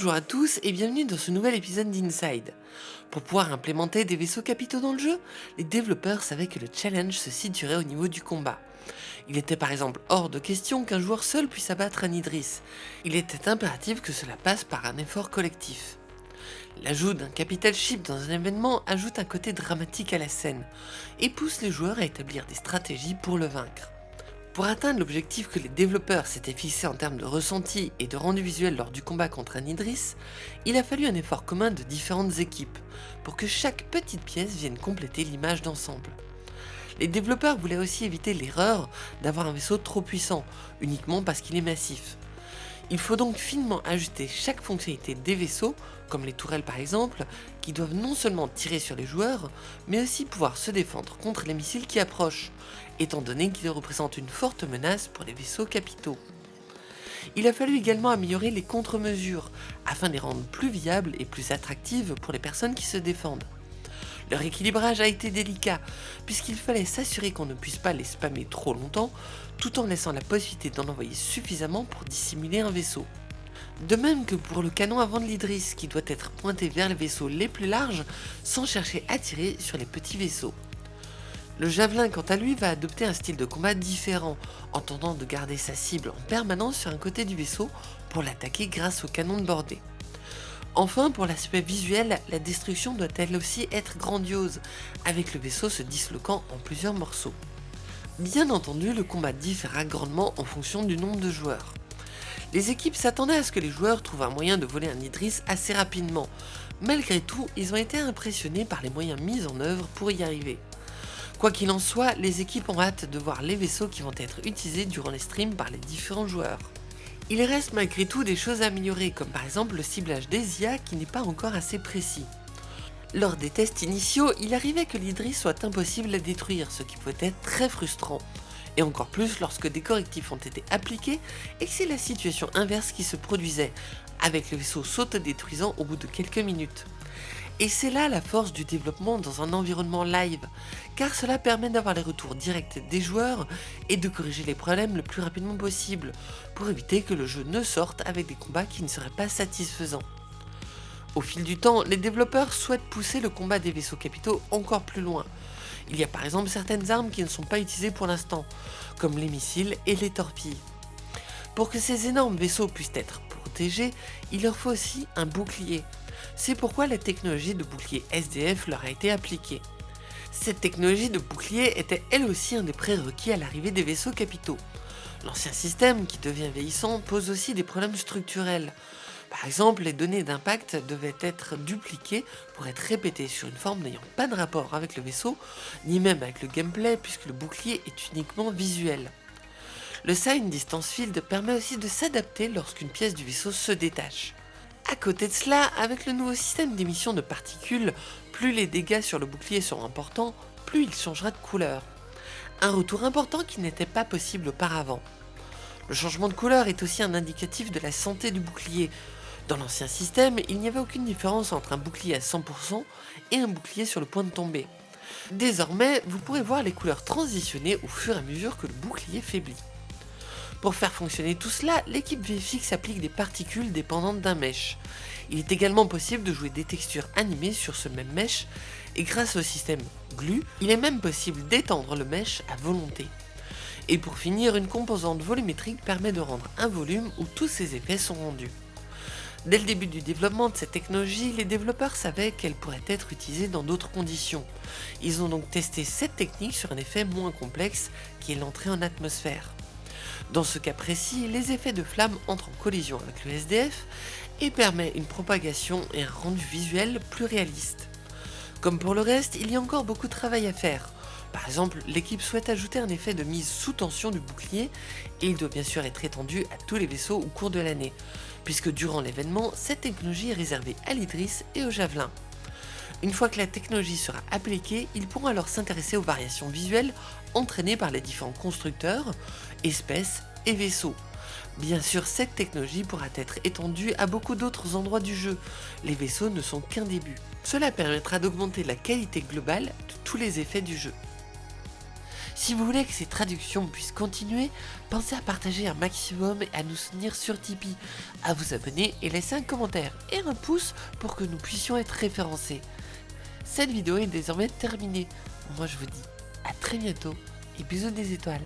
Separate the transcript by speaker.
Speaker 1: Bonjour à tous et bienvenue dans ce nouvel épisode d'Inside. Pour pouvoir implémenter des vaisseaux capitaux dans le jeu, les développeurs savaient que le challenge se situerait au niveau du combat. Il était par exemple hors de question qu'un joueur seul puisse abattre un Idris. Il était impératif que cela passe par un effort collectif. L'ajout d'un capital ship dans un événement ajoute un côté dramatique à la scène et pousse les joueurs à établir des stratégies pour le vaincre. Pour atteindre l'objectif que les développeurs s'étaient fixé en termes de ressenti et de rendu visuel lors du combat contre un Idris, il a fallu un effort commun de différentes équipes pour que chaque petite pièce vienne compléter l'image d'ensemble. Les développeurs voulaient aussi éviter l'erreur d'avoir un vaisseau trop puissant, uniquement parce qu'il est massif. Il faut donc finement ajuster chaque fonctionnalité des vaisseaux, comme les tourelles par exemple, qui doivent non seulement tirer sur les joueurs, mais aussi pouvoir se défendre contre les missiles qui approchent, étant donné qu'ils représentent une forte menace pour les vaisseaux capitaux. Il a fallu également améliorer les contre-mesures, afin de les rendre plus viables et plus attractives pour les personnes qui se défendent. Leur équilibrage a été délicat, puisqu'il fallait s'assurer qu'on ne puisse pas les spammer trop longtemps, tout en laissant la possibilité d'en envoyer suffisamment pour dissimuler un vaisseau. De même que pour le canon avant de l'Idris, qui doit être pointé vers les vaisseaux les plus larges, sans chercher à tirer sur les petits vaisseaux. Le javelin quant à lui va adopter un style de combat différent, en tentant de garder sa cible en permanence sur un côté du vaisseau pour l'attaquer grâce au canon de bordée. Enfin, pour l'aspect visuel, la destruction doit elle aussi être grandiose, avec le vaisseau se disloquant en plusieurs morceaux. Bien entendu, le combat différera grandement en fonction du nombre de joueurs. Les équipes s'attendaient à ce que les joueurs trouvent un moyen de voler un Idris assez rapidement. Malgré tout, ils ont été impressionnés par les moyens mis en œuvre pour y arriver. Quoi qu'il en soit, les équipes ont hâte de voir les vaisseaux qui vont être utilisés durant les streams par les différents joueurs. Il reste malgré tout des choses à améliorer, comme par exemple le ciblage des IA qui n'est pas encore assez précis. Lors des tests initiaux, il arrivait que l'Idris soit impossible à détruire, ce qui peut être très frustrant. Et encore plus lorsque des correctifs ont été appliqués et que c'est la situation inverse qui se produisait, avec le vaisseau s'auto-détruisant au bout de quelques minutes. Et c'est là la force du développement dans un environnement live, car cela permet d'avoir les retours directs des joueurs et de corriger les problèmes le plus rapidement possible, pour éviter que le jeu ne sorte avec des combats qui ne seraient pas satisfaisants. Au fil du temps, les développeurs souhaitent pousser le combat des vaisseaux capitaux encore plus loin. Il y a par exemple certaines armes qui ne sont pas utilisées pour l'instant, comme les missiles et les torpilles. Pour que ces énormes vaisseaux puissent être protégés, il leur faut aussi un bouclier, c'est pourquoi la technologie de bouclier SDF leur a été appliquée. Cette technologie de bouclier était elle aussi un des prérequis à l'arrivée des vaisseaux capitaux. L'ancien système, qui devient vieillissant, pose aussi des problèmes structurels. Par exemple, les données d'impact devaient être dupliquées pour être répétées sur une forme n'ayant pas de rapport avec le vaisseau, ni même avec le gameplay puisque le bouclier est uniquement visuel. Le Sign Distance Field permet aussi de s'adapter lorsqu'une pièce du vaisseau se détache. À côté de cela, avec le nouveau système d'émission de particules, plus les dégâts sur le bouclier seront importants, plus il changera de couleur. Un retour important qui n'était pas possible auparavant. Le changement de couleur est aussi un indicatif de la santé du bouclier. Dans l'ancien système, il n'y avait aucune différence entre un bouclier à 100% et un bouclier sur le point de tomber. Désormais, vous pourrez voir les couleurs transitionner au fur et à mesure que le bouclier faiblit. Pour faire fonctionner tout cela, l'équipe VFX applique des particules dépendantes d'un mesh. Il est également possible de jouer des textures animées sur ce même mesh, et grâce au système Glue, il est même possible d'étendre le mesh à volonté. Et pour finir, une composante volumétrique permet de rendre un volume où tous ces effets sont rendus. Dès le début du développement de cette technologie, les développeurs savaient qu'elle pourrait être utilisée dans d'autres conditions. Ils ont donc testé cette technique sur un effet moins complexe qui est l'entrée en atmosphère. Dans ce cas précis, les effets de flamme entrent en collision avec le SDF et permet une propagation et un rendu visuel plus réaliste. Comme pour le reste, il y a encore beaucoup de travail à faire. Par exemple, l'équipe souhaite ajouter un effet de mise sous tension du bouclier et il doit bien sûr être étendu à tous les vaisseaux au cours de l'année, puisque durant l'événement, cette technologie est réservée à l'Idris et au Javelin. Une fois que la technologie sera appliquée, ils pourront alors s'intéresser aux variations visuelles entraînées par les différents constructeurs, espèces et vaisseaux. Bien sûr, cette technologie pourra être étendue à beaucoup d'autres endroits du jeu. Les vaisseaux ne sont qu'un début. Cela permettra d'augmenter la qualité globale de tous les effets du jeu. Si vous voulez que ces traductions puissent continuer, pensez à partager un maximum et à nous soutenir sur Tipeee, à vous abonner et laisser un commentaire et un pouce pour que nous puissions être référencés. Cette vidéo est désormais terminée. Moi je vous dis à très bientôt et bisous des étoiles.